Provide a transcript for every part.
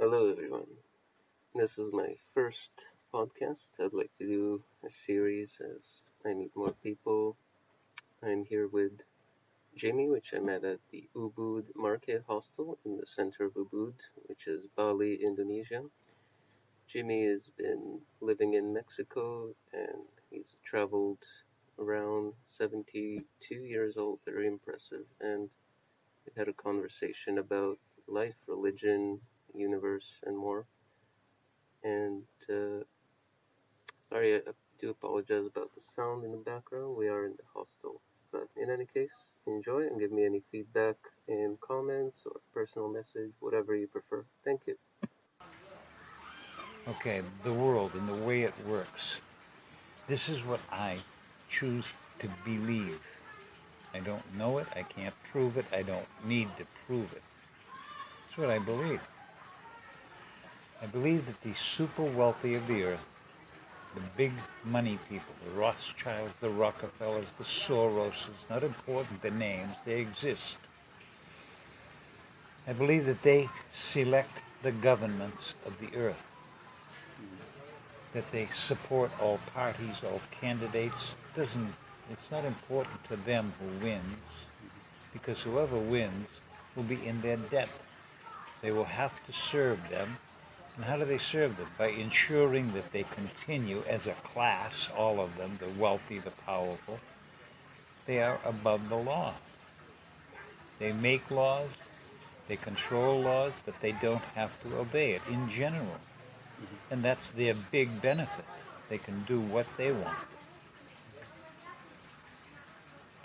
Hello, everyone. This is my first podcast. I'd like to do a series as I meet more people. I'm here with Jimmy, which I met at the Ubud Market Hostel in the center of Ubud, which is Bali, Indonesia. Jimmy has been living in Mexico and he's traveled around 72 years old, very impressive. And we had a conversation about life, religion, universe, and more. And uh, sorry, I do apologize about the sound in the background. We are in the hostel. But in any case, enjoy and give me any feedback in comments or personal message, whatever you prefer. Thank you. Okay, the world and the way it works. This is what I choose to believe. I don't know it, I can't prove it, I don't need to prove it. It's what I believe. I believe that the super wealthy of the earth, the big money people, the Rothschilds, the Rockefellers, the Soroses, not important the names, they exist. I believe that they select the governments of the earth, that they support all parties, all candidates. Doesn't it's not important to them who wins, because whoever wins will be in their debt. They will have to serve them and how do they serve them? By ensuring that they continue as a class, all of them, the wealthy, the powerful, they are above the law. They make laws, they control laws, but they don't have to obey it in general. Mm-hmm. And that's their big benefit. They can do what they want.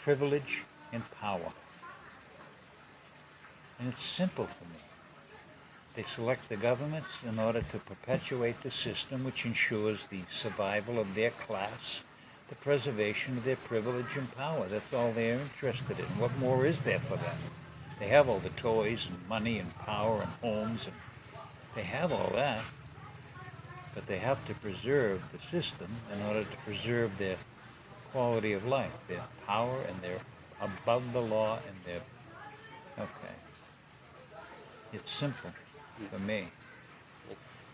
Privilege and power. And it's simple for me. They select the governments in order to perpetuate the system which ensures the survival of their class, the preservation of their privilege and power. That's all they're interested in. What more is there for them? They have all the toys and money and power and homes, and they have all that, but they have to preserve the system in order to preserve their quality of life, their power, and they're above the law, and they're okay. It's simple for me.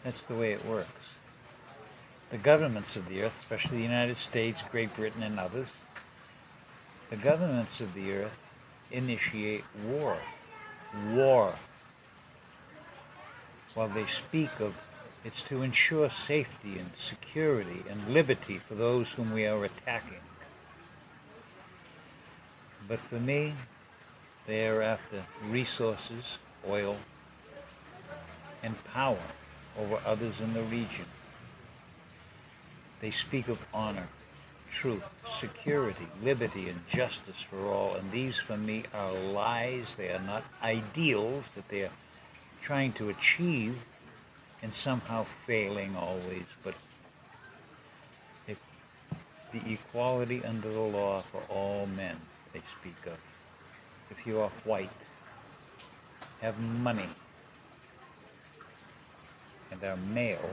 That's the way it works. The governments of the earth, especially the United States, Great Britain, and others, the governments of the earth initiate war. War. While they speak of it's to ensure safety and security and liberty for those whom we are attacking. But for me, they are after resources, oil, and power over others in the region. They speak of honor, truth, security, liberty, and justice for all, and these for me are lies. They are not ideals that they are trying to achieve and somehow failing always, but the equality under the law for all men they speak of. If you are white, have money, and are male,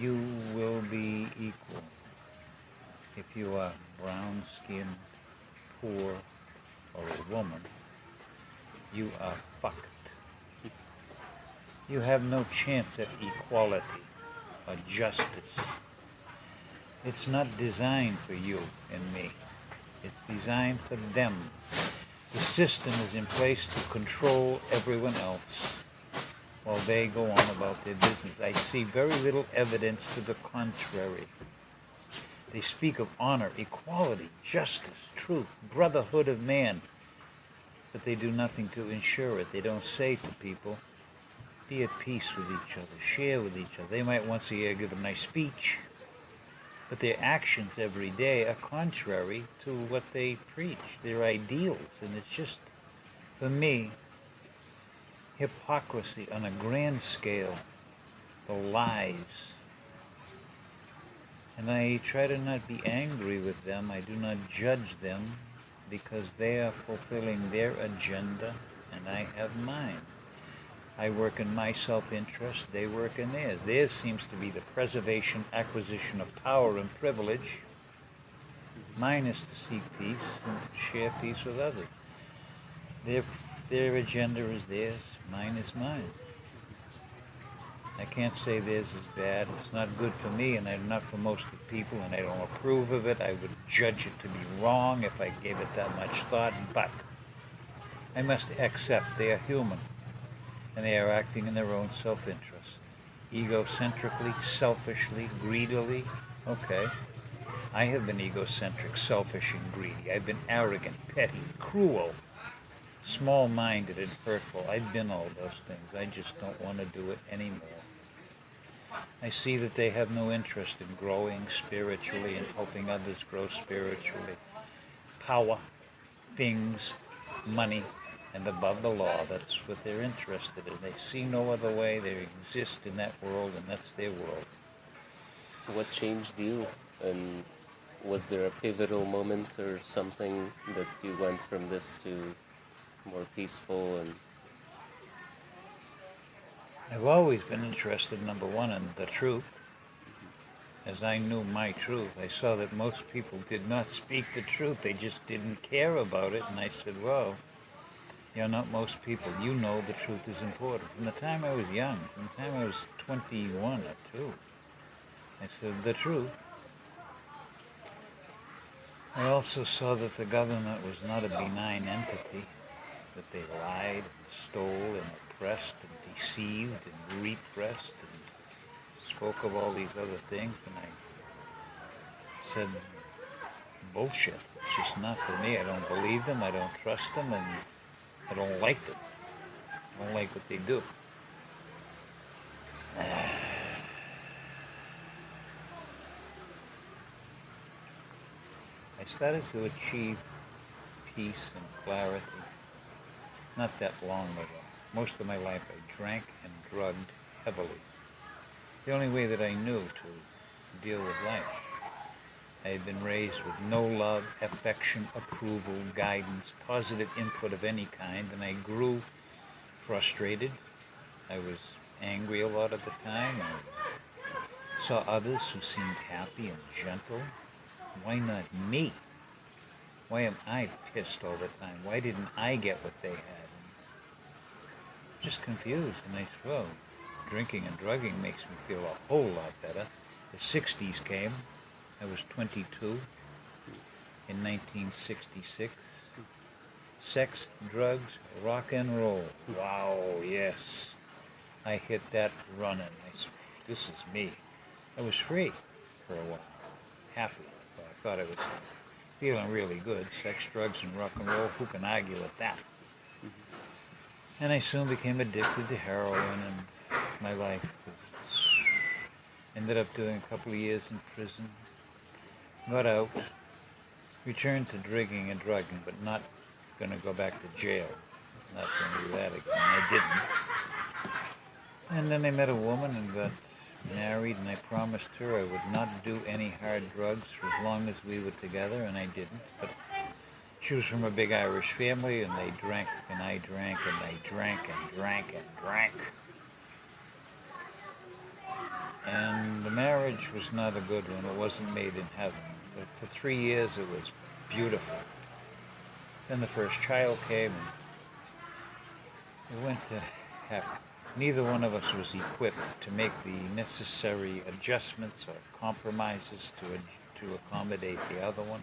you will be equal. If you are brown-skinned, poor, or a woman, you are fucked. You have no chance at equality or justice. It's not designed for you and me. It's designed for them. The system is in place to control everyone else while they go on about their business. I see very little evidence to the contrary. They speak of honor, equality, justice, truth, brotherhood of man, but they do nothing to ensure it. They don't say to people, be at peace with each other, share with each other. They might once a year give a nice speech, but their actions every day are contrary to what they preach, their ideals. And it's just, for me, hypocrisy on a grand scale, the lies. And I try to not be angry with them. I do not judge them because they are fulfilling their agenda and I have mine. I work in my self-interest, they work in theirs. Theirs seems to be the preservation, acquisition of power and privilege. Mine is to seek peace and share peace with others. Their, their agenda is theirs, mine is mine. I can't say theirs is bad. It's not good for me, and I'm not for most of the people, and I don't approve of it. I would judge it to be wrong if I gave it that much thought, but I must accept they are human, and they are acting in their own self-interest. Egocentrically, selfishly, greedily, okay. I have been egocentric, selfish, and greedy. I've been arrogant, petty, cruel, small-minded, and hurtful. I've been all those things. I just don't want to do it anymore. I see that they have no interest in growing spiritually and helping others grow spiritually. Power, things, money, and above the law, that's what they're interested in. They see no other way. They exist in that world, and that's their world. What changed you? And was there a pivotal moment or something that you went from this to more peaceful and I've always been interested, number one, in the truth. As I knew my truth, I saw that most people did not speak the truth. They just didn't care about it. And I said, well, you're not most people. You know the truth is important. From the time I was young, from the time I was 21 or 2, I said, the truth. I also saw that the government was not a benign entity, that they lied, and stole, and oppressed, and deceived and repressed and spoke of all these other things and I said bullshit. It's just not for me. I don't believe them, I don't trust them and I don't like them. I don't like what they do. I started to achieve peace and clarity not that long ago. Most of my life I drank and drugged heavily. The only way that I knew to deal with life. I had been raised with no love, affection, approval, guidance, positive input of any kind, and I grew frustrated. I was angry a lot of the time. I saw others who seemed happy and gentle. Why not me? Why am I pissed all the time? Why didn't I get what they had? Just confused. And I well, drinking and drugging makes me feel a whole lot better. The 60s came. I was 22 in 1966. Sex, drugs, rock and roll. Wow, yes. I hit that running. I said, this is me. I was free for a while. Happy. I thought I was feeling really good. Sex, drugs, and rock and roll. Who can argue with that? And I soon became addicted to heroin and my life was ended up doing a couple of years in prison. Got out, returned to drinking and drugging, but not going to go back to jail. Not going to do that again. I didn't. And then I met a woman and got married, and I promised her I would not do any hard drugs for as long as we were together, and I didn't. But she was from a big Irish family, and they drank, and I drank, and they drank, and drank, and drank. And the marriage was not a good one. It wasn't made in heaven. But for three years, it was beautiful. Then the first child came, and it went to heck. Neither one of us was equipped to make the necessary adjustments or compromises to, to accommodate the other one.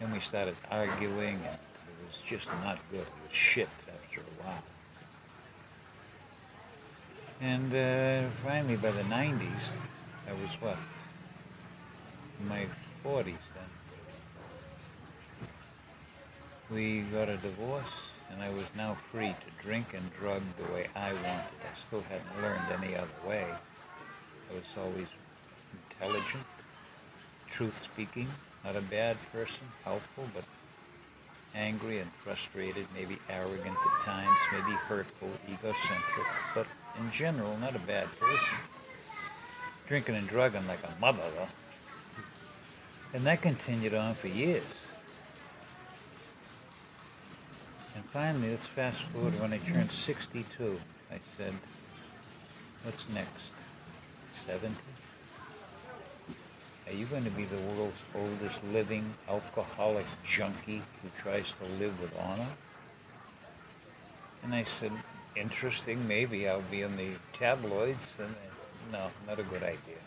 And we started arguing, and it was just not good. It was shit after a while. And uh, finally, by the 90s, I was what? In my 40s then. We got a divorce, and I was now free to drink and drug the way I wanted. I still hadn't learned any other way. I was always intelligent, truth-speaking, not a bad person, helpful, but angry and frustrated, maybe arrogant at times, maybe hurtful, egocentric, but in general, not a bad person. Drinking and drugging like a mother, though. And that continued on for years. And finally, let's fast forward when I turned 62. I said, what's next? 70? Are you going to be the world's oldest living alcoholic junkie who tries to live with honor? And I said, interesting. Maybe I'll be in the tabloids. And no, not a good idea.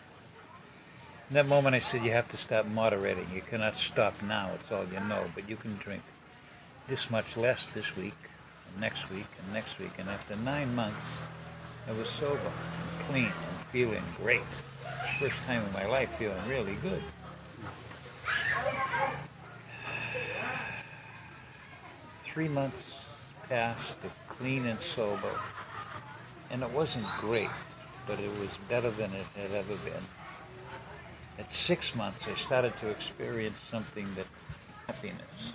In that moment, I said, you have to stop moderating. You cannot stop now. It's all you know. But you can drink this much less this week, and next week, and next week. And after nine months, I was sober and clean and feeling great. First time in my life feeling really good. Three months passed of clean and sober, and it wasn't great, but it was better than it had ever been. At six months, I started to experience something that happiness,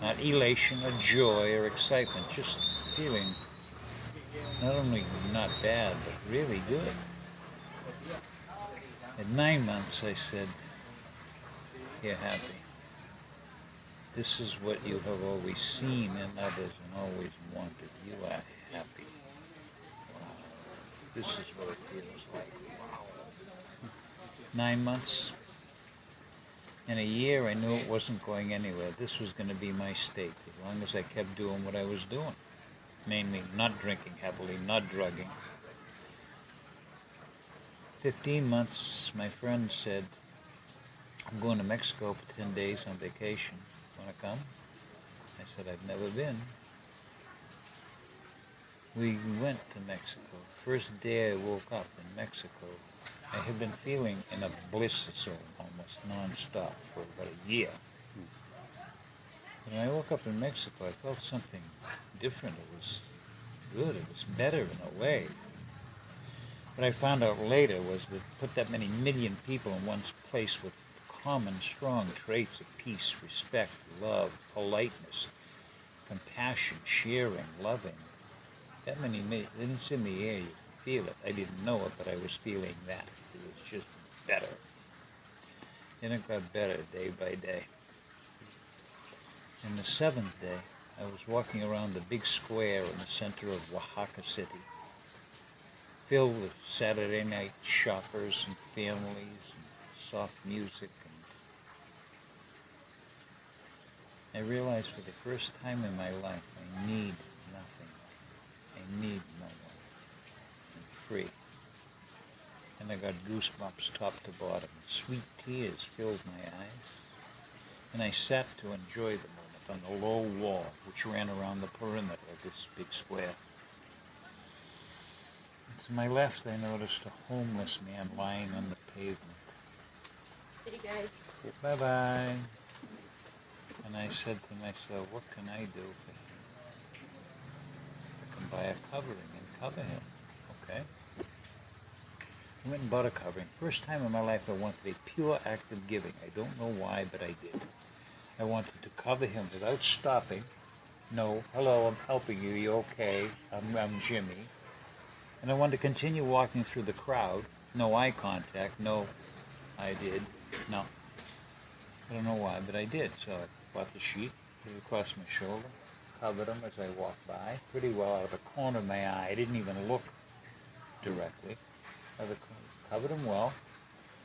not elation or joy or excitement, just feeling not only not bad, but really good. At nine months, I said, You're happy. This is what you have always seen in others and always wanted. You are happy. Wow. This is what it feels like. Nine months. In a year, I knew it wasn't going anywhere. This was going to be my state as long as I kept doing what I was doing. Mainly not drinking heavily, not drugging. 15 months, my friend said, I'm going to Mexico for 10 days on vacation. Want to come? I said, I've never been. We went to Mexico. First day I woke up in Mexico, I had been feeling in a bliss zone almost non-stop for about a year. When I woke up in Mexico, I felt something different. It was good. It was better in a way. What I found out later was that put that many million people in one place with common strong traits of peace, respect, love, politeness, compassion, sharing, loving. That many, million, it's in the air, you feel it. I didn't know it, but I was feeling that. It was just better. And it got better day by day. And the seventh day, I was walking around the big square in the center of Oaxaca City, filled with Saturday night shoppers and families and soft music And I realized for the first time in my life I need nothing. I need no one. I'm free. And I got goosebumps top to bottom. Sweet tears filled my eyes. And I sat to enjoy the moment on the low wall which ran around the perimeter of this big square. To my left I noticed a homeless man lying on the pavement. See you guys. Bye-bye. And I said to myself, what can I do for him? I can buy a covering and cover him. Okay. I went and bought a covering. First time in my life I wanted a pure act of giving. I don't know why, but I did. I wanted to cover him without stopping. No, hello, I'm helping you. You okay? I'm, I'm Jimmy. And I wanted to continue walking through the crowd. No eye contact. No, I did. No. I don't know why, but I did. So I bought the sheet, put it across my shoulder, covered them as I walked by, pretty well out of the corner of my eye. I didn't even look directly. Covered them well,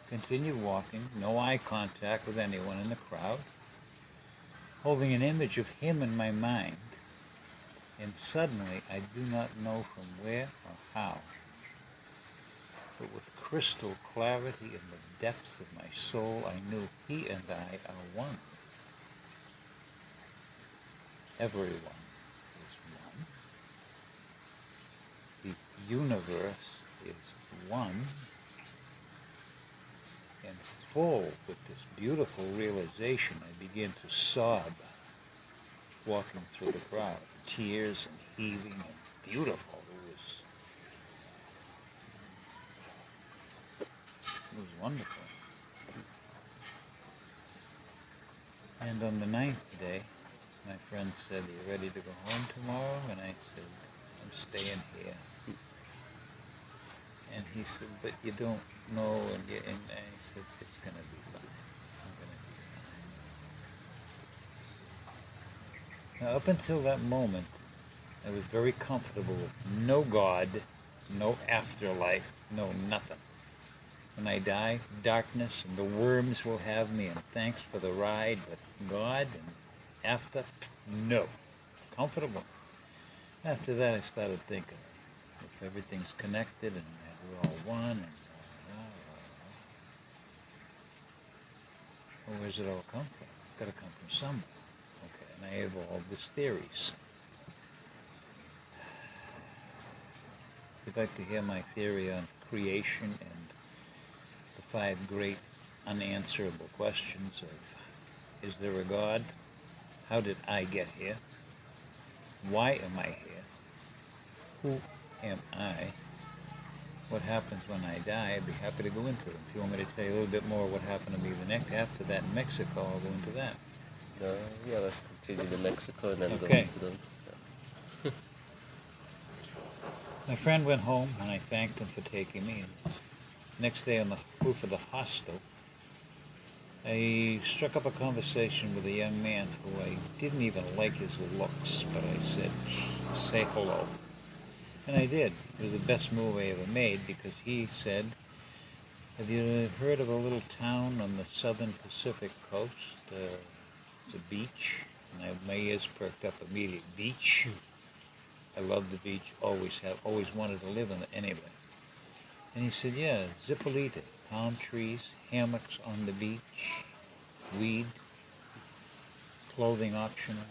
continued walking, no eye contact with anyone in the crowd, holding an image of him in my mind. And suddenly, I do not know from where or how, but with crystal clarity in the depths of my soul, I knew he and I are one. Everyone is one. The universe is one and full with this beautiful realization, I began to sob walking through the crowd. Tears and heaving and beautiful. It was wonderful. And on the ninth day, my friend said, Are you ready to go home tomorrow? And I said, I'm staying here. And he said, But you don't know. And, you, and I said, It's going to be fine. I'm going to be fine. Now, up until that moment, I was very comfortable with no God, no afterlife, no nothing. When I die, darkness and the worms will have me, and thanks for the ride, but God and after, no. Comfortable. After that, I started thinking if everything's connected and we're all one and well, where's it all come from? It's got to come from somewhere. And I evolved these theories. If you'd like to hear my theory on creation and the five great unanswerable questions of is there a God? How did I get here? Why am I here? Who am I? What happens when I die? I'd be happy to go into it. If you want me to tell you a little bit more what happened to me the next after that in Mexico, I'll go into that. Uh, yeah, let's continue to Mexico and then go Okay. into those. My friend went home and I thanked him for taking me. And next day on the roof of the hostel, I struck up a conversation with a young man who I didn't even like his looks, but I said, say hello. And I did. It was the best move I ever made because he said, have you heard of a little town on the southern Pacific coast? Uh, a beach. And I, my ears perked up immediately. Beach? I love the beach. Always have. Always wanted to live on it anyway. And he said, yeah, Zipolite, palm trees, hammocks on the beach, weed, clothing optional,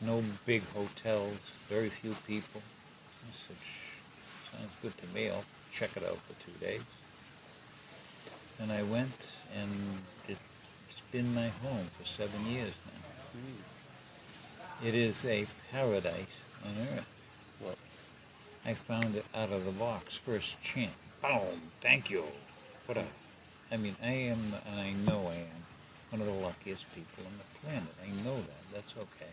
no big hotels, very few people. I said, "Shh, sounds good to me. I'll check it out for two days. And I went, and it's been my home for seven years now. It is a paradise on earth. Wow. I found it out of the box, first chance. Boom! Thank you. What a, I mean, I am, and I know I am, one of the luckiest people on the planet. I know that. That's okay.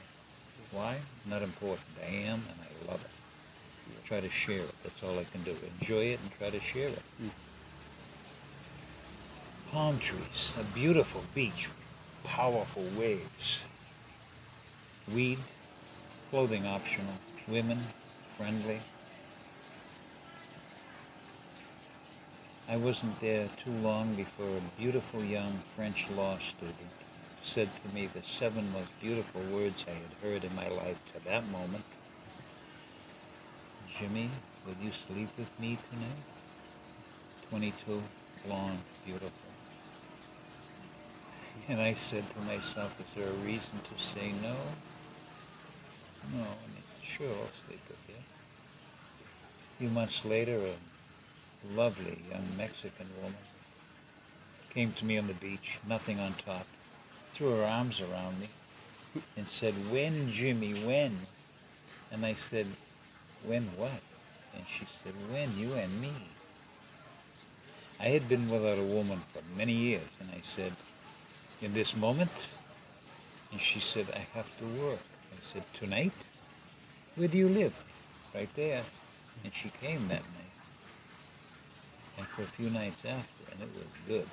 Why? Not important. I am, and I love it. Try to share it. That's all I can do. Enjoy it and try to share it. Mm. Palm trees, a beautiful beach, powerful waves. Weed, clothing optional, women, friendly. I wasn't there too long before a beautiful young French law student said to me the seven most beautiful words I had heard in my life to that moment. Jimmy, will you sleep with me tonight? 22, blonde, beautiful. And I said to myself, is there a reason to say no? No, I mean, sure, I'll sleep with you. A few months later, a lovely young Mexican woman came to me on the beach, nothing on top, threw her arms around me, and said, When, Jimmy, when? And I said, When what? And she said, When, you and me. I had been without a woman for many years, and I said, In this moment? And she said, I have to work. I said, Tonight? Where do you live? Right there. And she came that night. And for a few nights after, and it was good.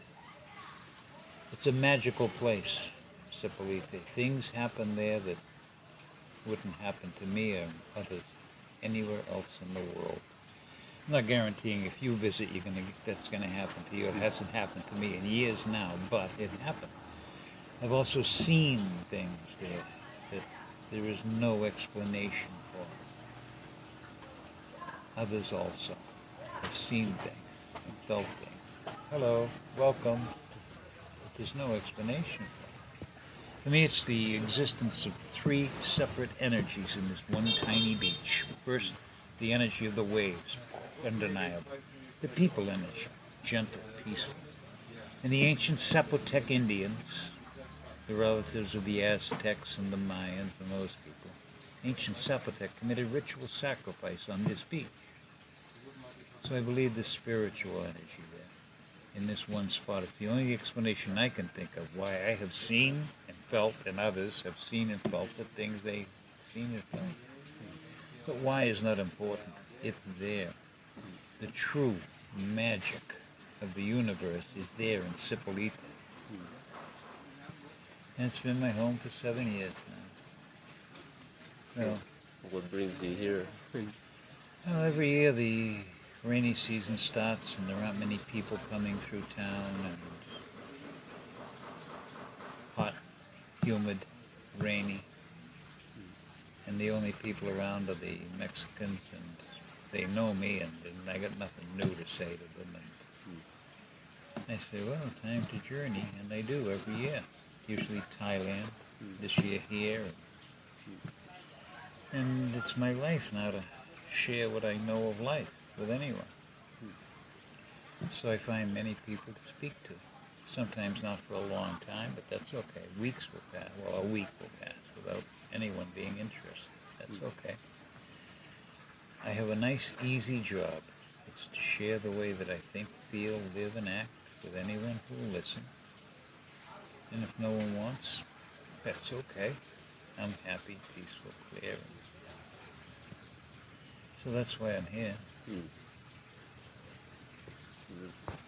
It's a magical place, Zipolite. Things happen there that wouldn't happen to me or others anywhere else in the world. I'm not guaranteeing if you visit, you're gonna that's gonna happen to you. It hasn't happened to me in years now, but it happened. I've also seen things there that there is no explanation for. Others also have seen things and felt things. Hello, welcome. But there's no explanation for. To me, it's the existence of three separate energies in this one tiny beach. First, the energy of the waves, undeniable. The people energy, gentle, peaceful. And the ancient Zapotec Indians, the relatives of the Aztecs and the Mayans and those people, ancient Zapotec committed ritual sacrifice on this beach. So I believe the spiritual energy there in this one spot. It's the only explanation I can think of why I have seen and felt, and others have seen and felt the things they've seen and felt. But why is not important. It's there. The true magic of the universe is there in Zipolite. And it's been my home for seven years now. Well, What brings you here? well, every year the rainy season starts and there aren't many people coming through town and hot, humid, rainy. and the only people around are the Mexicans, and they know me, and, and I got nothing new to say to them. And I say, well, time to journey, and they do every year. Usually Thailand, this year here, and, it's my life now to share what I know of life with anyone. So I find many people to speak to. Sometimes not for a long time, but that's okay. Weeks will pass. Well, a week will pass without anyone being interested. That's okay. I have a nice, easy job. It's to share the way that I think, feel, live, and act with anyone who will listen. And if no one wants, that's okay. I'm happy, peaceful, clear. So that's why I'm here. So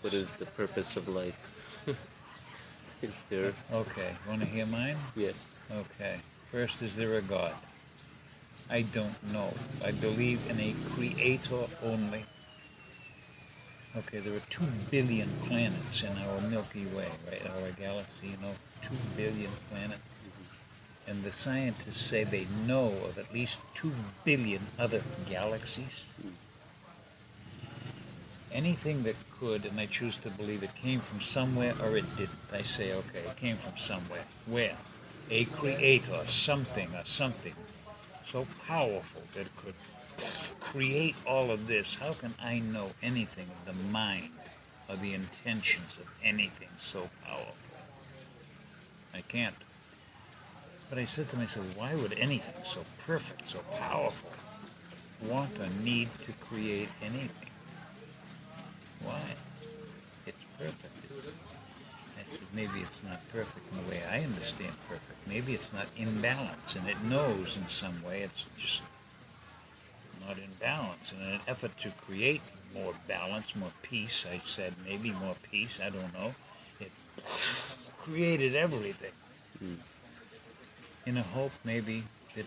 what is the purpose of life? is there? Okay, want to hear mine? Yes. Okay. First, is there a God? I don't know. I believe in a creator only. Okay, there are two billion planets in our Milky Way, right? Our galaxy, you know, two billion planets. And the scientists say they know of at least two billion other galaxies. Anything that could, and I choose to believe it came from somewhere or it didn't. I say, okay, it came from somewhere. Where? A creator, something or something so powerful that it could create all of this. How can I know anything of the mind or the intentions of anything so powerful? I can't. But I said to myself, why would anything so perfect, so powerful, want or need to create anything? Why? It's perfect. It's, I said, maybe it's not perfect in the way I understand perfect. Maybe it's not in balance, and it knows in some way it's just not in balance. In an effort to create more balance, more peace, I said, maybe more peace, I don't know. It created everything Mm. in a hope maybe that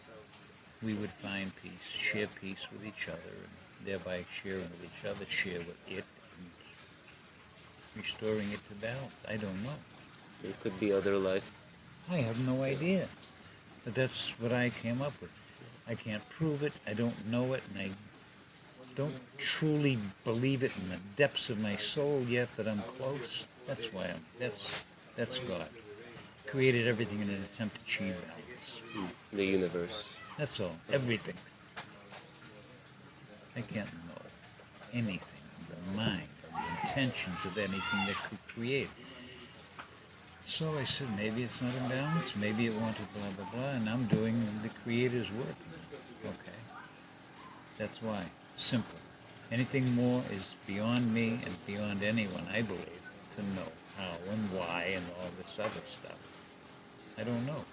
we would find peace, share peace with each other, and thereby sharing with each other, share with it, and restoring it to balance. I don't know. There could be other life. I have no idea. But that's what I came up with. I can't prove it, I don't know it, and I don't truly believe it in the depths of my soul yet that I'm close. That's why I'm that's that's God. Created everything in an attempt to achieve balance. Mm. The universe. That's all. Everything. I can't know anything of the mind the intentions of anything that could create. So I said, maybe it's not in balance, maybe it wanted blah, blah, blah, and I'm doing the Creator's work. Okay. That's why. Simple. Anything more is beyond me and beyond anyone, I believe, to know how and why and all this other stuff. I don't know.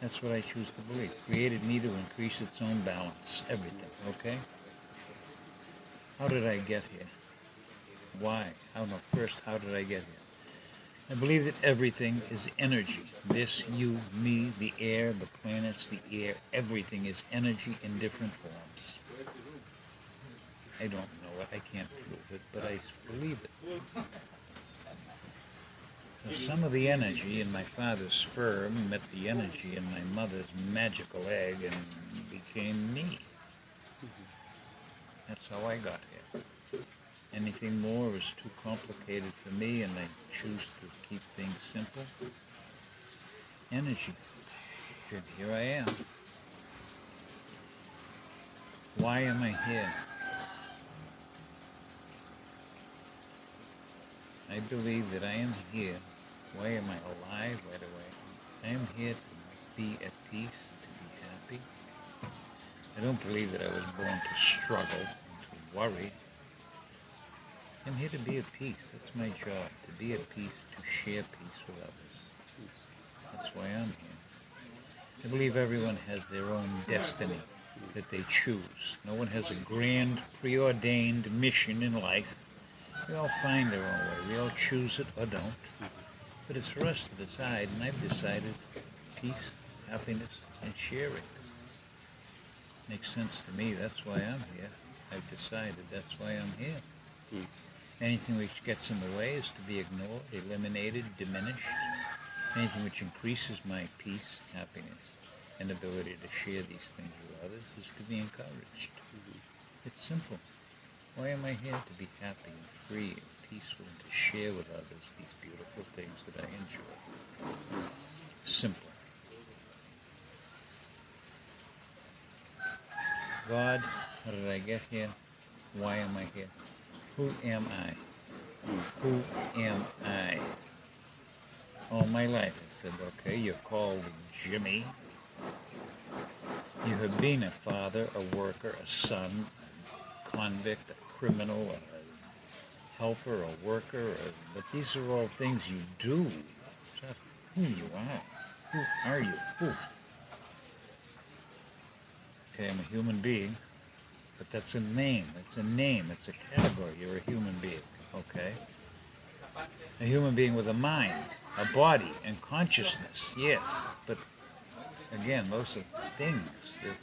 That's what I choose to believe. Created me to increase its own balance. Everything. Okay? How did I get here? Why? I don't know. first how did I get here? I believe that everything is energy. This, you, me, the air, the planets, the air, everything is energy in different forms. I don't know it, I can't prove it, but I believe it. So some of the energy in my father's sperm met the energy in my mother's magical egg and became me. That's how I got here. Anything more is too complicated for me, and I choose to keep things simple. Energy. Good, here I am. Why am I here? I believe that I am here. Why am I alive? Why do I? I am here to be at peace, to be happy. I don't believe that I was born to struggle and to worry. I'm here to be at peace. That's my job, to be at peace, to share peace with others. That's why I'm here. I believe everyone has their own destiny that they choose. No one has a grand, preordained mission in life. We all find our own way. We all choose it or don't. But it's for us to decide, and I've decided peace, happiness, and sharing. Makes sense to me. That's why I'm here. I've decided that's why I'm here. Hmm. Anything which gets in the way is to be ignored, eliminated, diminished. Anything which increases my peace, happiness, and ability to share these things with others is to be encouraged. Mm-hmm. It's simple. Why am I here? To be happy and free and peaceful and to share with others these beautiful things that I enjoy. Simple. God, how did I get here? Why am I here? Who am I? Who am I? All my life I said, okay, you're called Jimmy. You have been a father, a worker, a son, a convict, a criminal, a helper, a worker, a, but these are all things you do. Not who you are. Who are you? Who? Okay, I'm a human being, but that's a name. It's a name. It's a category. You're a human being. Okay? A human being with a mind, a body, and consciousness. Yes, but again, those are things. They're,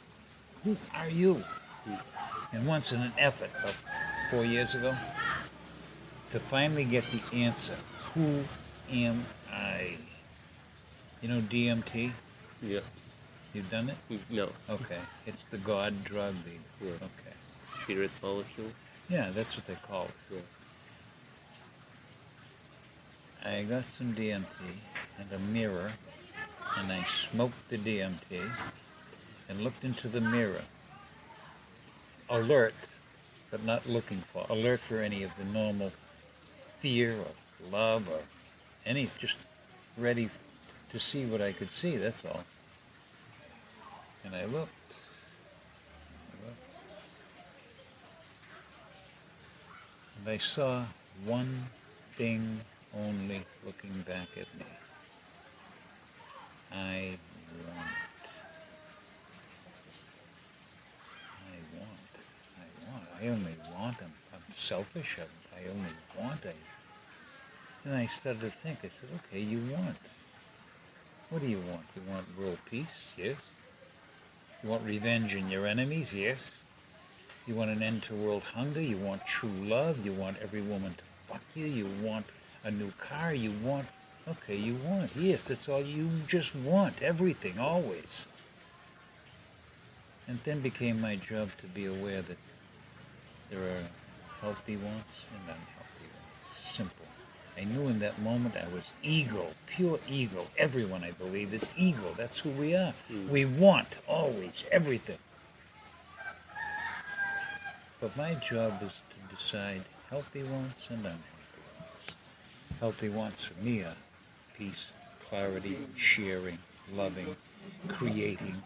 who are you? And once in an effort, of four years ago, to finally get the answer, who am I? You know DMT? Yeah. You've done it? No. Okay. It's the God drug. The, Yeah. Okay. Spirit molecule. Yeah, that's what they call it. Yeah. I got some DMT and a mirror, and I smoked the DMT and looked into the mirror. Alert, but not looking for. Alert for any of the normal fear or love or any, just ready to see what I could see, that's all. And I looked. I looked. I saw one thing only looking back at me. I want. I want. I want. I only want. I'm, I'm selfish. I, I only want. I. And I started to think. I said, okay, you want. What do you want? You want world peace? Yes. You want revenge on your enemies? Yes. You want an end to world hunger? You want true love? You want every woman to fuck you? You want a new car? You want. Okay, you want. Yes, that's all you just want. Everything, always. And then became my job to be aware that there are healthy wants and unhealthy wants. Simple. I knew in that moment I was ego, pure ego. Everyone, I believe, is ego. That's who we are. Mm. We want always everything. But my job is to decide healthy wants and unhealthy wants. Healthy wants for me are peace, clarity, sharing, loving, creating,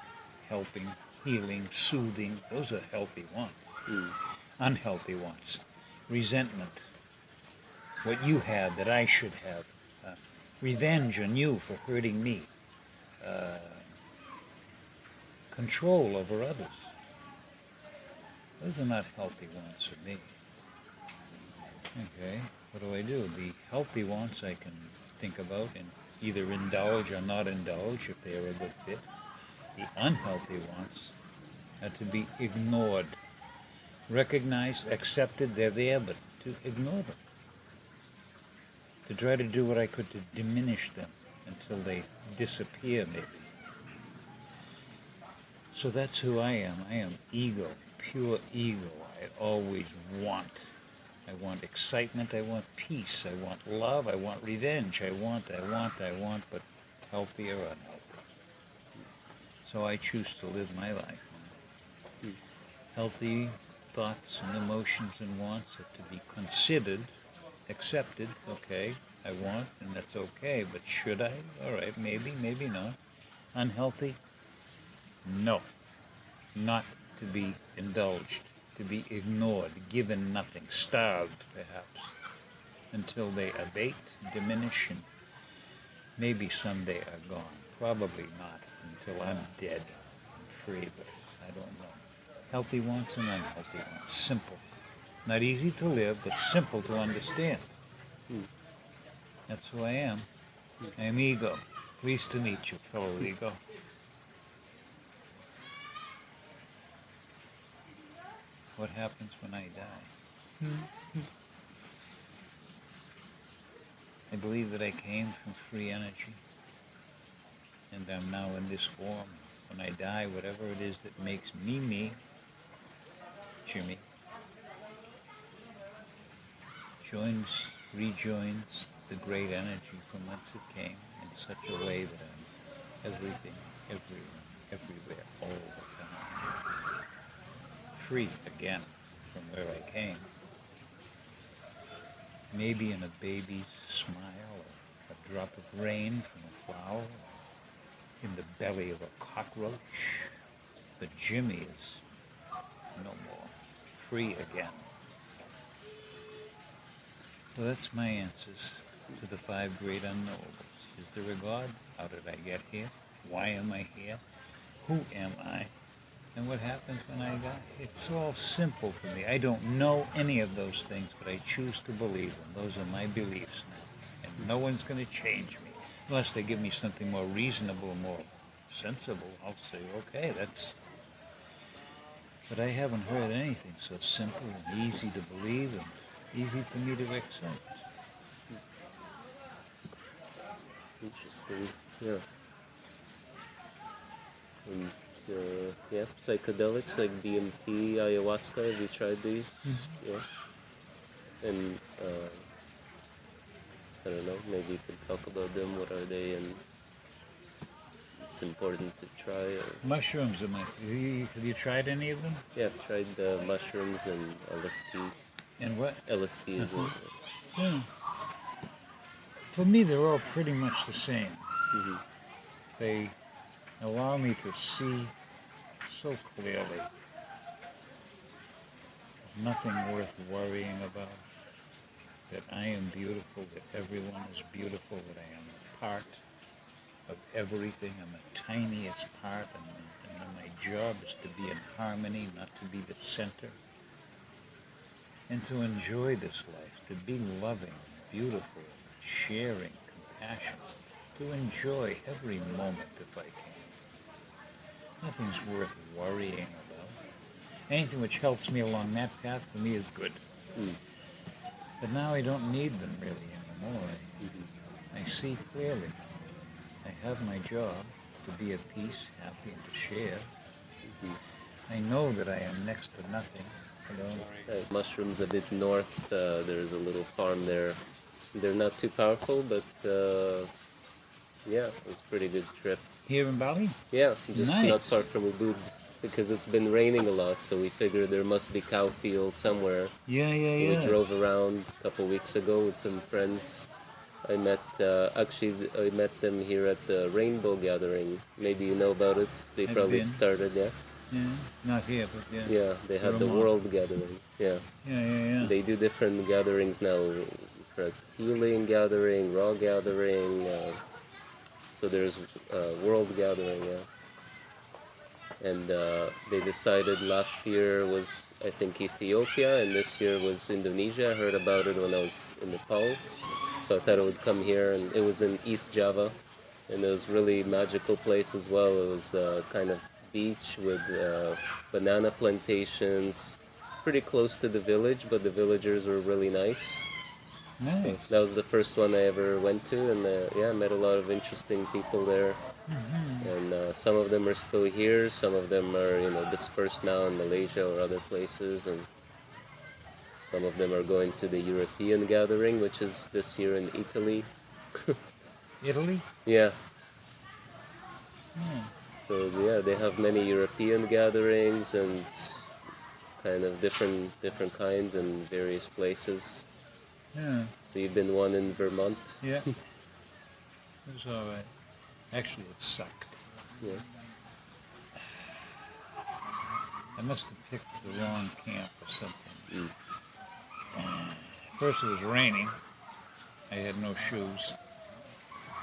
helping, healing, soothing. Those are healthy wants. Mm. Unhealthy wants. Resentment. What you have that I should have. Uh, revenge on you for hurting me. Uh, control over others. Those are not healthy wants for me. Okay, what do I do? The healthy wants I can think about and either indulge or not indulge if they are a good fit. The unhealthy wants are to be ignored. Recognized, accepted, they're there, but to ignore them. To try to do what I could to diminish them until they disappear, maybe. So that's who I am. I am ego, pure ego. I always want. I want excitement. I want peace. I want love. I want revenge. I want, I want, I want, but healthy or unhealthy. So I choose to live my life. Healthy thoughts and emotions and wants are to be considered, accepted. Okay, I want, and that's okay. But should I? All right, maybe, maybe not. Unhealthy? No. Not to be indulged, to be ignored, given nothing, starved perhaps, until they abate, diminish, and maybe someday are gone. Probably not until I'm dead and free, but I don't know. Healthy wants and unhealthy wants. Simple. Not easy to live, but simple to understand. Hmm. That's who I am. I am ego. Pleased to meet you, fellow ego. What happens when I die? I believe that I came from free energy, and I'm now in this form. when I die, whatever it is that makes me me, Jimmy, joins, rejoins the great energy from whence it came in such a way that I'm everything, everyone, everywhere, all the time. Free again from where I came. Maybe in a baby's smile, or a drop of rain from a flower, in the belly of a cockroach. But Jimmy is no more. Free again. So that's my answers to the five great unknowables. Is there a God? How did I get here? Why am I here? Who am I? And what happens when I die? It's all simple for me. I don't know any of those things, but I choose to believe them. Those are my beliefs now. And no one's going to change me. Unless they give me something more reasonable, more sensible, I'll say, okay, that's. But I haven't heard anything so simple and easy to believe and easy for me to accept. Interesting. Yeah. And uh, yeah, psychedelics like DMT, ayahuasca. Have you tried these? Yeah. And uh, I don't know. Maybe you could talk about them. What are they? And it's important to try. Or, Mushrooms, am I, have you, have you tried any of them? yeah, I've tried the mushrooms and LSD. And what? LSD as well. Yeah. For me, they're all pretty much the same. hmm They allow me to see so clearly. Nothing worth worrying about. That I am beautiful, that everyone is beautiful, that I am a part of everything. I'm the tiniest part, and, and my job is to be in harmony, not to be the center. And to enjoy this life, to be loving, beautiful, sharing, compassionate, to enjoy every moment if I can. Nothing's worth worrying about. Anything which helps me along that path for me is good. Mm. But now I don't need them really anymore. I, I see clearly. I have my job to be at peace, happy, and to share. hmm I know that I am next to nothing. Uh, mushrooms a bit north. Uh, there's a little farm there. They're not too powerful, but uh, yeah, it was a pretty good trip. Here in Bali? Yeah, just not far from Ubud because it's been raining a lot, so we figured there must be cow fields somewhere. Yeah, yeah, yeah. We drove around a couple weeks ago with some friends. I met uh, actually I met them here at the Rainbow Gathering. Maybe you know about it. They probably started, yeah. Yeah, not here, but yeah. Yeah, they had the World Gathering. Yeah. Yeah, yeah, yeah. They do different gatherings now, for healing gathering, raw gathering. Uh, so there's a world gathering, yeah. And uh, they decided last year was I think Ethiopia, and this year was Indonesia. I heard about it when I was in Nepal, so I thought it would come here, and it was in East Java, and it was really magical place as well. It was uh, kind of beach with uh, banana plantations, pretty close to the village, but the villagers were really nice. So Nice. that was the first one I ever went to, and uh, yeah, I met a lot of interesting people there. Mhm. And uh, some of them are still here, some of them are you know dispersed now in Malaysia or other places, and some of them are going to the European gathering, which is this year in Italy. Italy? Yeah, Yeah. so yeah, they have many European gatherings and kind of different different kinds in various places. Yeah. So you've been one in Vermont. Yeah. it was all right. Actually, it sucked. Yeah. I must have picked the wrong camp or something. Mm. First, it was raining. I had no shoes.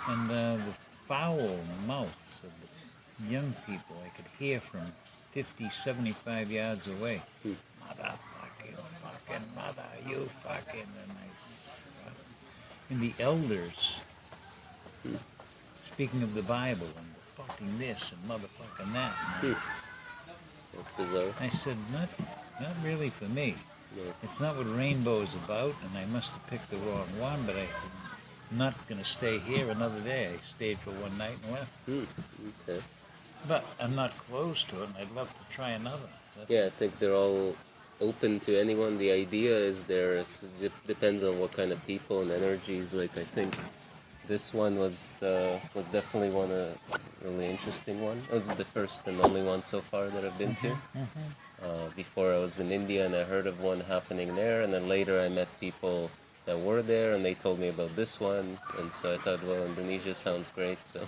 And uh, the foul mouths of the young people I could hear from 50, 75 yards away. Hmm. Motherfucking, fucking mother, you fucking. And, I, and the elders Hmm. speaking of the Bible and fucking this and motherfucking that. Hmm. That's bizarre. I said, not, not really for me. No. It's not what rainbow is about, and I must have picked the wrong one, but I'm not going to stay here another day. I stayed for one night and left. Hmm. Okay. But I'm not closed to it, and I'd love to try another. That's, Yeah, I think they're all open to anyone. The idea is there. It's, it depends on what kind of people and energies. Like I think this one was uh, was definitely one a really interesting one. It was the first and only one so far that I've been to. Mhm. Uh, before I was in India and I heard of one happening there, and then later I met people that were there and they told me about this one, and so I thought, well, Indonesia sounds great. So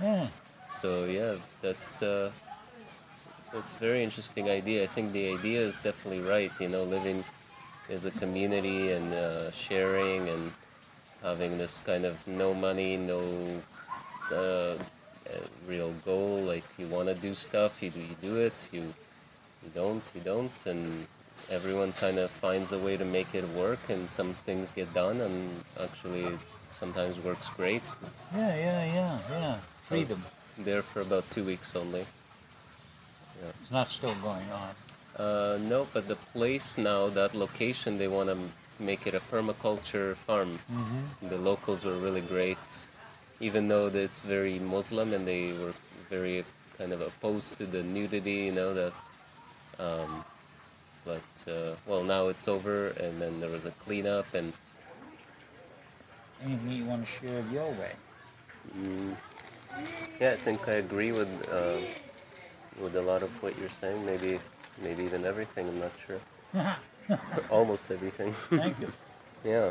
Yeah. so yeah, that's uh, that's a very interesting idea. I think the idea is definitely right. You know, living as a community and uh, sharing and having this kind of no money, no uh, uh, real goal. Like you want to do stuff, you do, you do it. You you don't, you don't, and everyone kind of finds a way to make it work. And some things get done, and actually sometimes works great. Yeah, yeah, yeah, yeah. Freedom. there for about two weeks only. It's not still going on. Uh, no, but the place now, that location, they want to make it a permaculture farm. Mm-hmm. The locals were really great, even though it's very Muslim and they were very kind of opposed to the nudity, you know, that. Um, but, uh, well, now it's over, and then there was a cleanup, and Anything you want to share of your way? mm, yeah, I think I agree with uh, with a lot of what you're saying. Maybe, maybe even everything. I'm not sure. Almost everything. Thank you. Yeah.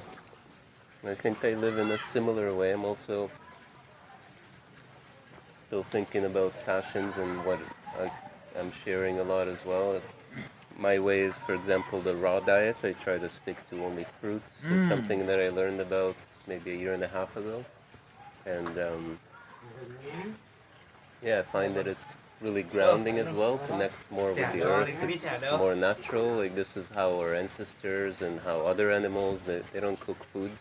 I think I live in a similar way. I'm also still thinking about passions and what I, I'm sharing a lot as well. My way is, for example, the raw diet. I try to stick to only fruits. It's Mm. something that I learned about maybe a year and a half ago. And um, yeah, I find that it's really grounding as well, connects more with the earth. It's more natural. Like this is how our ancestors and how other animals they, they don't cook food.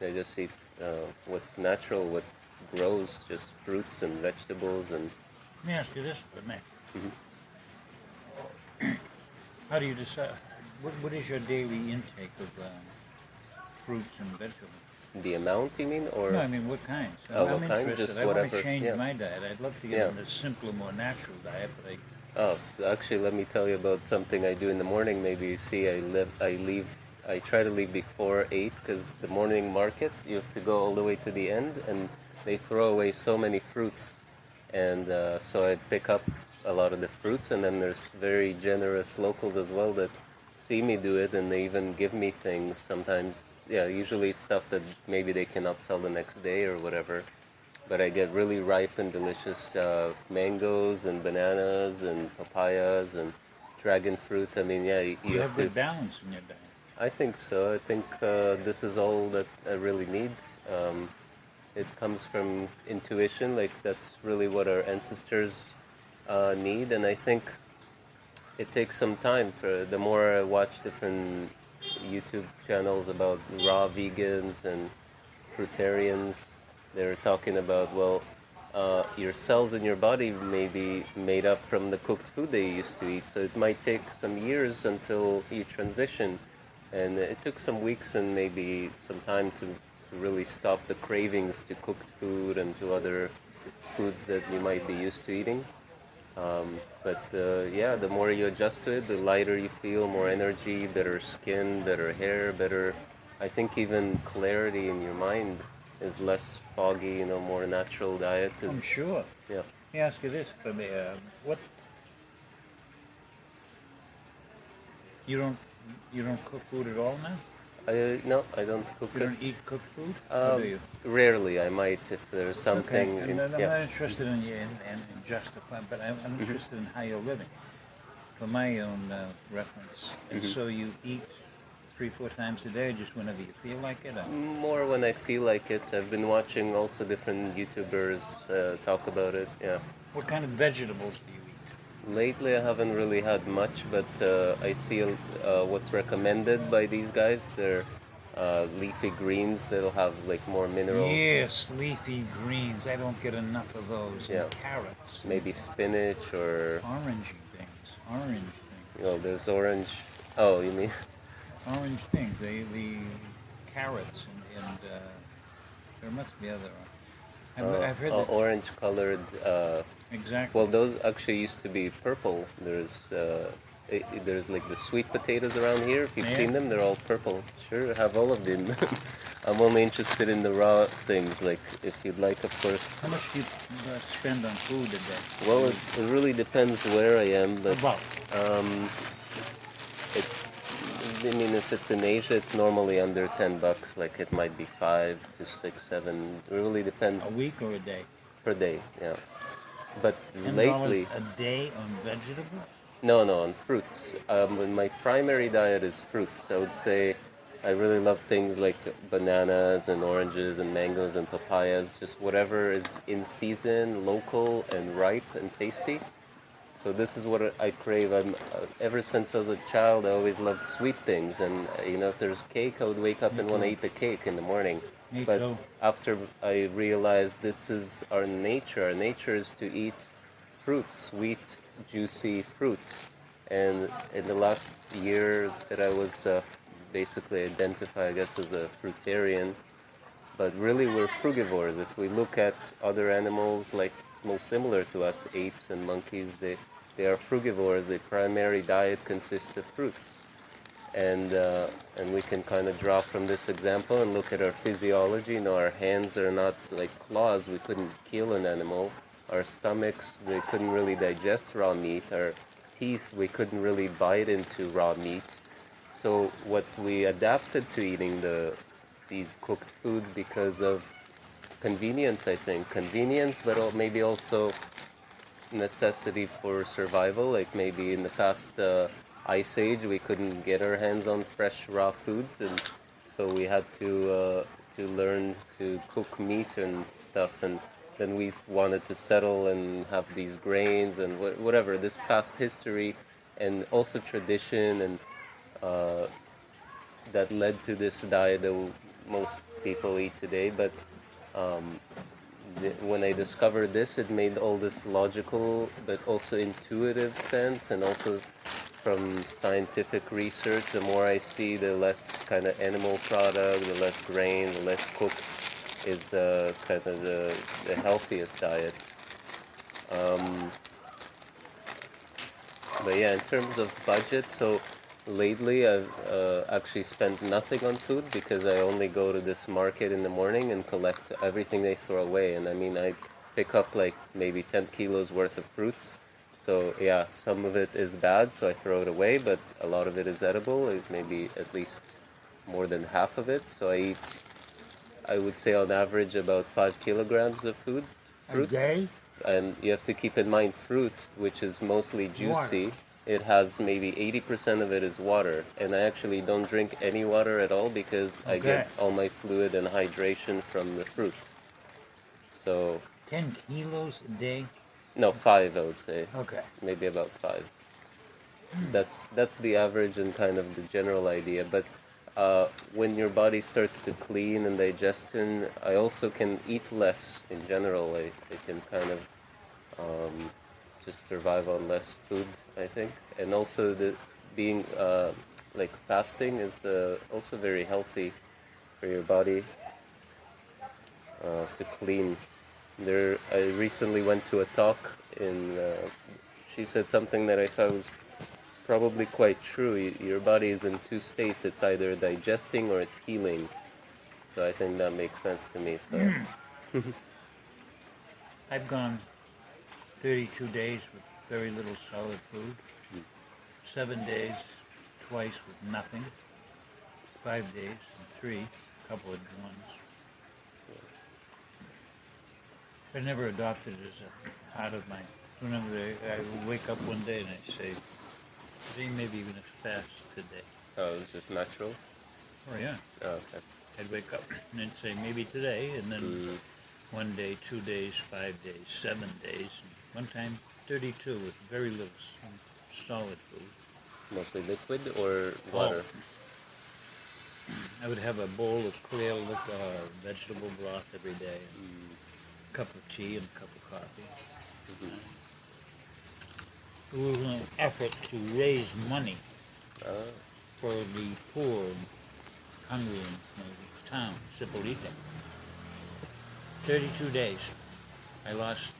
They just eat uh, what's natural, what grows, just fruits and vegetables and Let me ask you this for a minute. Mhm. How do you decide? What, what is your daily intake of um, fruits and vegetables? The amount. You mean, or no, I mean, what kinds? Oh, I'm what kind? interested. Just I want whatever, to change yeah. my diet. I'd love to get Yeah. on a simpler, more natural diet, but I Oh, so actually, let me tell you about something I do in the morning. Maybe you see, I live, I leave, I try to leave before eight because the morning market you have to go all the way to the end, and they throw away so many fruits, and uh, so I pick up a lot of the fruits, and then there's very generous locals as well that see me do it, and they even give me things sometimes. Yeah, usually it's stuff that maybe they cannot sell the next day or whatever but I get really ripe and delicious uh, mangoes and bananas and papayas and dragon fruit. I mean, yeah, you, you, have have to. balance in your diet. I think so. I think uh, this is all that I really need. Um, it comes from intuition, like that's really what our ancestors uh, need, and I think it takes some time. For the more I watch different YouTube channels about raw vegans and fruitarians, they're talking about well, uh, your cells in your body may be made up from the cooked food they used to eat, so it might take some years until you transition. And it took some weeks and maybe some time to, to really stop the cravings to cooked food and to other foods that you might be used to eating. Um, but uh, yeah, the more you adjust to it, the lighter you feel, more energy, better skin, better hair, better. I think even clarity in your mind is less foggy. You know, more natural diet Is, I'm sure. Yeah. Let me ask you this for me. Uh, what you don't you don't cook food at all now? I, no, I don't cook You don't eat cooked food? Um, do you? rarely, I might if there's something. Okay, in- I'm yeah. not interested in, in, in, in justifying, but I'm, I'm Mhm. interested in how you're living. For my own uh, reference, and Mhm. so you eat three, four times a day, just whenever you feel like it. Or? More when I feel like it. I've been watching also different YouTubers uh, talk about it. Yeah. What kind of vegetables do you eat? Lately, I haven't really had much, but uh, I see uh, what's recommended by these guys. They're uh, leafy greens that'll have like more minerals. Yes, leafy greens. I don't get enough of those. Yeah. And carrots. Maybe spinach or Orangey things. Orange things. you know, there's orange. Oh, you mean? Orange things. They the carrots and, and uh, there must be other. I've, uh, I've heard uh, that. orange colored. Uh, exactly. well, those actually used to be purple. There's uh, i i- there's like the sweet potatoes around here. If you've Yeah. seen them, they're all purple. Sure, I have all of them. I'm only interested in the raw things. Like if you'd like, of course. How much do you uh, spend on food a day? Well, it, it really depends where I am, but About. um, it, I mean, if it's in Asia, it's normally under ten bucks. Like it might be five to six, seven. It really depends A week or a day? per day. Yeah, but $10 lately, a day on vegetables? no, no, on fruits. Um, my primary diet is fruits. I would say I really love things like bananas and oranges and mangoes and papayas. Just whatever is in season, local and ripe and tasty. So this is what I crave. I'm uh, ever since I was a child. I always loved sweet things, and you know, if there's cake, I would wake up and want to eat the cake in the morning. Me But too. after I realized this is our nature. Our nature is to eat fruits, sweet, juicy fruits. And in the last year that I was uh, basically identified, I guess, as a fruitarian, but really we're frugivores. If we look at other animals like most similar to us, apes and monkeys, they, they are frugivores. Their primary diet consists of fruits. And, uh, and we can kind of draw from this example and look at our physiology. You know, our hands are not like claws. We couldn't kill an animal. Our stomachs, they couldn't really digest raw meat. Our teeth, we couldn't really bite into raw meat. So what we adapted to eating the these cooked foods because of convenience, I think. Convenience, but maybe also necessity for survival. Like maybe in the past uh, ice age, we couldn't get our hands on fresh raw foods, and so we had to uh, to learn to cook meat and stuff. And then we wanted to settle and have these grains and wha- whatever. This past history and also tradition and uh, that led to this diet that most people eat today. But um, when I discovered this, it made all this logical but also intuitive sense, and also from scientific research, the more I see, the less kind of animal product, the less grain, the less cooked is uh, kind of the, the healthiest diet. Um, but yeah, in terms of budget, so lately I've uh, actually spent nothing on food because I only go to this market in the morning and collect everything they throw away. And I mean, I pick up like maybe 10 kilos worth of fruits. So yeah, some of it is bad, so I throw it away, but a lot of it is edible. It maybe at least more than half of it. So I eat, I would say on average about five kilograms of food, A day? and you have to keep in mind fruit, which is mostly juicy. It has maybe 80% of it is water, and I actually don't drink any water at all because I get all my fluid and hydration from the fruit. So, 10 kilos a day? No, five I would say, Okay. maybe about five. That's that's the average and kind of the general idea. But uh, when your body starts to clean and digestion, I also can eat less in general. I, I can kind of um, just survive on less food, I think. And also the being uh, like fasting is uh, also very healthy for your body uh, to clean. There, I recently went to a talk in. Uh, she said something that I thought was probably quite true. Your body is in two states. It's either digesting or it's healing. So I think that makes sense to me. So I've gone 32 days with very little solid food, Mm. seven days twice with nothing, five days and three, a couple of ones. I never adopted it as a part of my. Whenever I, I would wake up one day and I say, today maybe even a fast today. oh, it's just natural. Oh yeah, Oh, okay. I'd wake up and I'd say maybe today, and then Mm, one day, two days, five days, seven days, and one time 32 with very little solid food. mostly liquid or water. I would have a bowl of clear liquor, uh, vegetable broth every day, Mm, cup of tea and a cup of coffee. mhm. It was an effort to raise money Ah, for the poor and hungry in the town, Zipolite. 32 days. I lost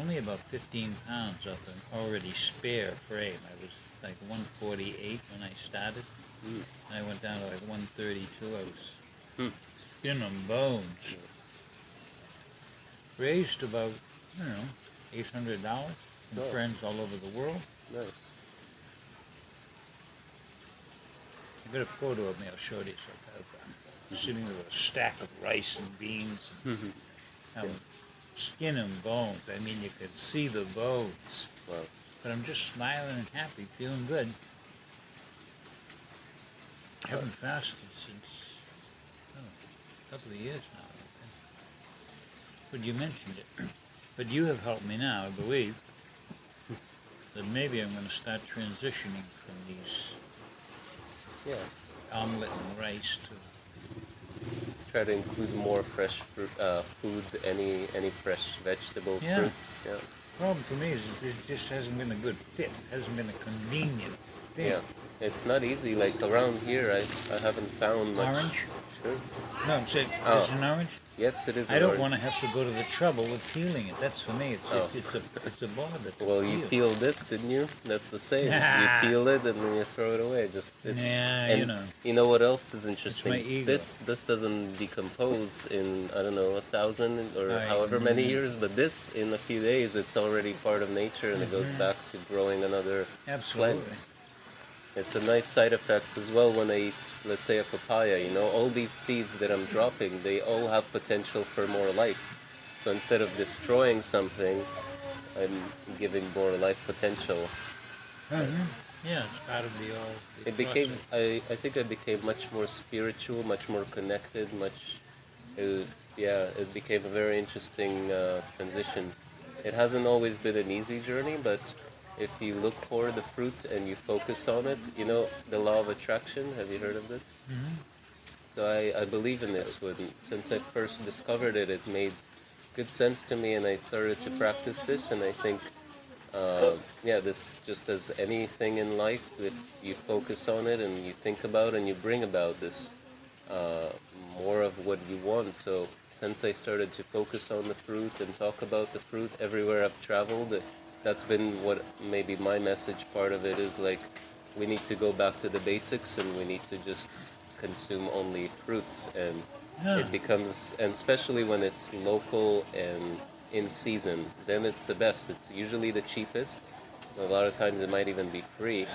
only about 15 pounds off an already spare frame. I was like 148 when I started. Mm. I went down to like 132. I was Hmm. skin and bones. Raised about, you know, $800 from Oh. friends all over the world. Nice. I got a photo of me. I'll show you. So I have, uh, sitting with a stack of rice and beans. Mhm. Um, Skin and bones. I mean, you could see the bones. Wow. But I'm just smiling and happy, feeling good. I haven't fasted since oh, a couple of years now. But you mentioned it. But you have helped me now, I believe, that maybe I'm going to start transitioning from these Yeah. omelet and rice to Try to include more fresh fruit, uh, food, any any fresh vegetables, Yeah. fruits. Yeah. problem for me is it just hasn't been a good fit. It hasn't been a convenient thing. Yeah. It's not easy. Like around here, I I haven't found much. Orange? Sure. No, I'm saying, Oh. is it an orange? Yes, it is. I don't want to have to go to the trouble of feeling it. That's for me. It's Oh. it's, it's a it's a bother. Well, you peel. peel this, didn't you? That's the same. Nah. You feel it and then you throw it away. Just it's Yeah, you know. You know what else is interesting? my ego. This this doesn't decompose in I don't know a thousand or I however many know. years, but this in a few days it's already part of nature and it goes Mhm. back to growing another Absolutely. plant. It's a nice side effect as well when I eat, let's say, a papaya. You know, all these seeds that I'm dropping, they all have potential for more life. So instead of destroying something, I'm giving more life potential. Mhm. Yeah, it's part of the all. It became. I, I think I became much more spiritual, much more connected, much, it, yeah, it became a very interesting uh, transition. It hasn't always been an easy journey, but if you look for the fruit and you focus on it, you know, the law of attraction, have you heard of this? Mhm. So I, I believe in this when since I first discovered it, it made good sense to me, and I started to practice this. And I think, uh, yeah, this just as anything in life, that you focus on it and you think about and you bring about this uh, more of what you want. So since I started to focus on the fruit and talk about the fruit everywhere I've traveled, that's been what maybe my message part of it is like we need to go back to the basics and we need to just consume only fruits and Yeah. it becomes and especially when it's local and in season then it's the best. It's usually the cheapest. A lot of times it might even be free.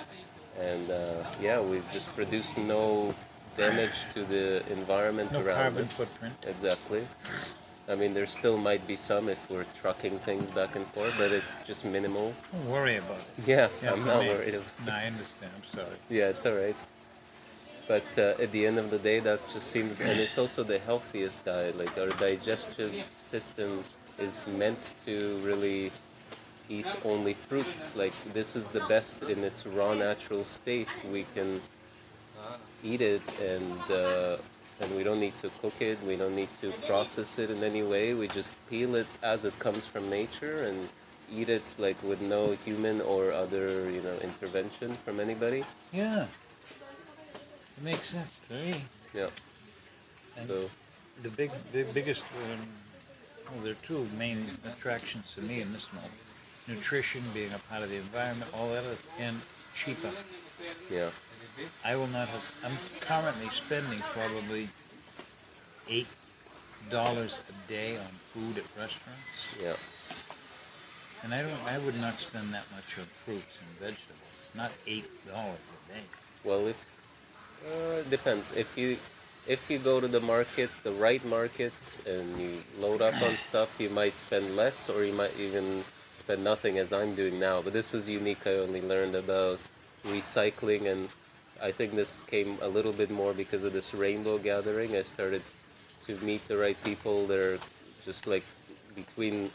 And uh, yeah we've just produced no damage to the environment no around carbon us. footprint. exactly i mean there still might be some if we're trucking things back and forth but it's just minimal Don't worry about it. yeah, Yeah, i'm not me. worried about No, I understand. I'm sorry. yeah, it's all right. But uh, at the end of the day, that just seems, and it's also the healthiest diet. Like our digestive system is meant to really eat only fruits. Like this is the best in its raw, natural state. We can eat it, and uh, and we don't need to cook it. We don't need to process it in any way. We just peel it as it comes from nature and eat it like with no human or other you know intervention from anybody. Yeah. It makes sense to me. Yeah. And- So The big, the biggest, um, well, there are two main attractions to me in this moment: nutrition, being a part of the environment, all that, and cheaper. yeah, I will not have. I'm currently spending probably eight dollars a day on food at restaurants, yeah, and I don't. I would not spend that much on fruits and vegetables. Not eight dollars a day. Well, if uh, it depends. If you if you go to the market, the right markets, and you load up on stuff, you might spend less, or you might even spend nothing, as I'm doing now. But this is unique. I only learned about recycling, and I think this came a little bit more because of this rainbow gathering. I started to meet the right people They're just like between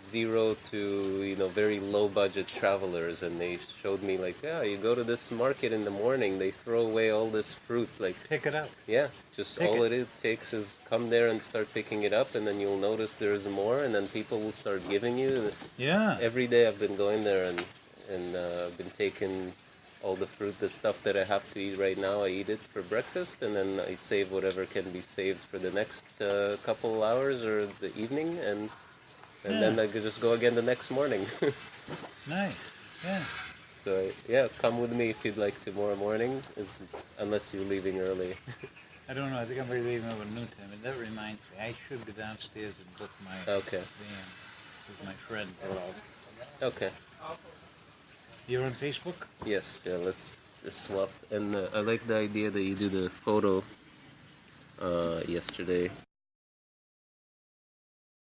zero to you know very low budget travelers and they showed me like yeah you go to this market in the morning they throw away all this fruit like Pick it up. yeah just Pick all it. it. takes is come there and start picking it up and then you'll notice there's more and then people will start giving you Yeah. every day i've been going there and and uh, i've been taking all the fruit, the stuff that I have to eat right now, I eat it for breakfast, and then I save whatever can be saved for the next uh, couple hours or the evening, and and then I could just go again the next morning. Nice. Yeah. so yeah, come with me if you'd like tomorrow morning, is unless you're leaving early. I don't know. I think I'm going to leave over noon time. And that reminds me, I should go downstairs and book my Okay. with my friend. Okay. You're on Facebook? Yes. Yeah. Let's swap. And uh, I like the idea that you do the photo uh, yesterday.